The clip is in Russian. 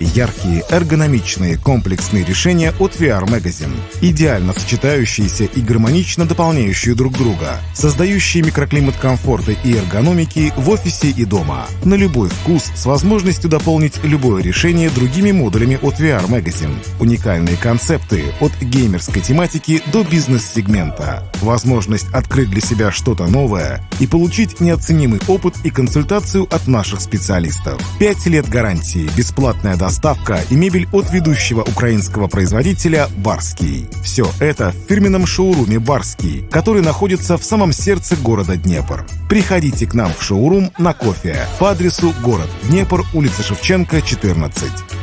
Яркие, эргономичные, комплексные решения от VR Magazine. Идеально сочетающиеся и гармонично дополняющие друг друга. Создающие микроклимат комфорта и эргономики в офисе и дома. На любой вкус с возможностью дополнить любое решение другими модулями от VR Magazine. Уникальные концепты от геймерской тематики до бизнес-сегмента. Возможность открыть для себя что-то новое и получить неоценимый опыт и консультацию от наших специалистов. Пять лет гарантии, бесплатная доставка и мебель от ведущего украинского производителя «Барский». Все это в фирменном шоуруме «Барский», который находится в самом сердце города Днепр. Приходите к нам в шоурум на кофе по адресу город Днепр, улица Шевченко, 14.